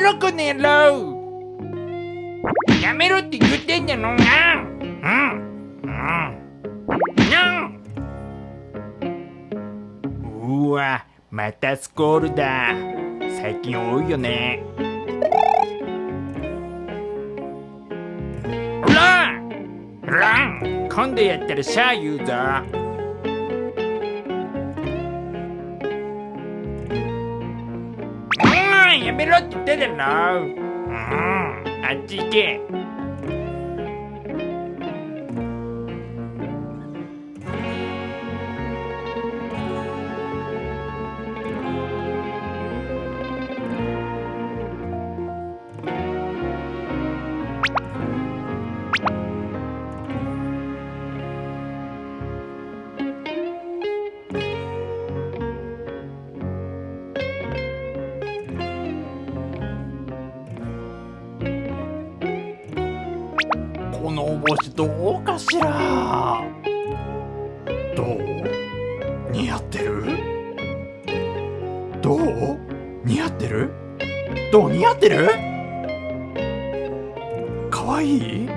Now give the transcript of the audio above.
ろこの野郎。やめろって言ってんじゃのなうん。うん。うわまたスコールだ。最近多いよね。ラン。ラン。今度やったらシャー言うぞ。うんやめろってこのお帽子どうかしら？どう？似合ってる？どう？似合ってる？どう？似合ってる？かわいい？